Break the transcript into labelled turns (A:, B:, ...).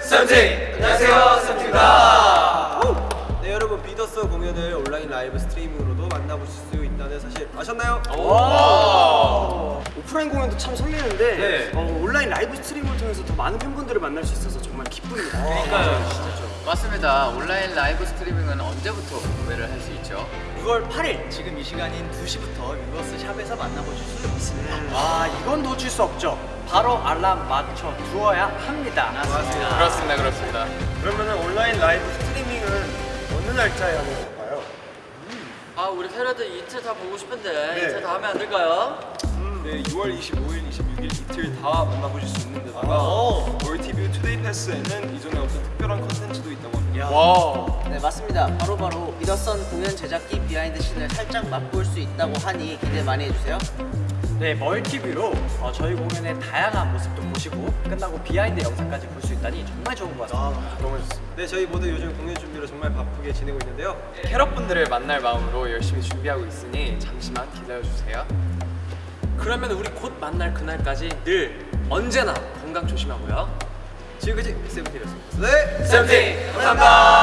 A: 세븐틴! 안녕하세요, 세븐틴입니다.
B: 네 여러분 Be The Sun 공연을 온라인 라이브 스트리밍으로도 만나보실 수 있다는 사실 아셨나요?
C: 오프라인 공연도 참 설레는데
A: 네.
C: 어, 온라인 라이브 스트리밍을 통해서 더 많은 팬분들을 만날 수 있어서 정말 기쁩니다.
D: 맞습니다. 온라인 라이브 스트리밍은 언제부터 구매를 할 수 있죠?
E: 6월 8일 지금 이 시간인 2시부터 위버스 샵에서 만나보실 수 있습니다.
C: 아 이건 놓칠 수 없죠.
E: 바로 알람 맞춰 두어야 합니다.
B: 맞습니다.
D: 그렇습니다, 그렇습니다.
C: 그러면 온라인 라이브 스트리밍은 어느 날짜에 하는 건가요?
F: 아 우리 캐럿들 이틀 다 보고 싶은데
C: 네.
F: 이틀 다 하면 안 될까요?
G: 네, 6월 25일, 26일 이틀 다 만나보실 수 있는 데다가 multi-view two-day pass에는 이전에 없던 특별한 컨텐츠도 있다고 합니다.
D: 와.
H: 네 맞습니다. 바로바로 Be The Sun 공연 제작기 behind scene을 살짝 맛볼 수 있다고 하니 기대 많이 해주세요.
E: 네, multi-view로 어, 저희 공연의 다양한 모습도 보시고 끝나고 behind 영상까지 볼 수 있다니 정말 좋은 것 같습니다.
B: 너무 좋습니다. 네 저희 모두 요즘 공연 준비로 정말 바쁘게 지내고 있는데요.
D: 캐럿분들을 만날 마음으로 열심히 준비하고 있으니 잠시만 기다려주세요.
A: 그러면 우리 곧 만날 그날까지 늘 언제나 건강 조심하고요.
B: 지금까지 세븐틴이었습니다. 네.
A: 세븐틴! 감사합니다.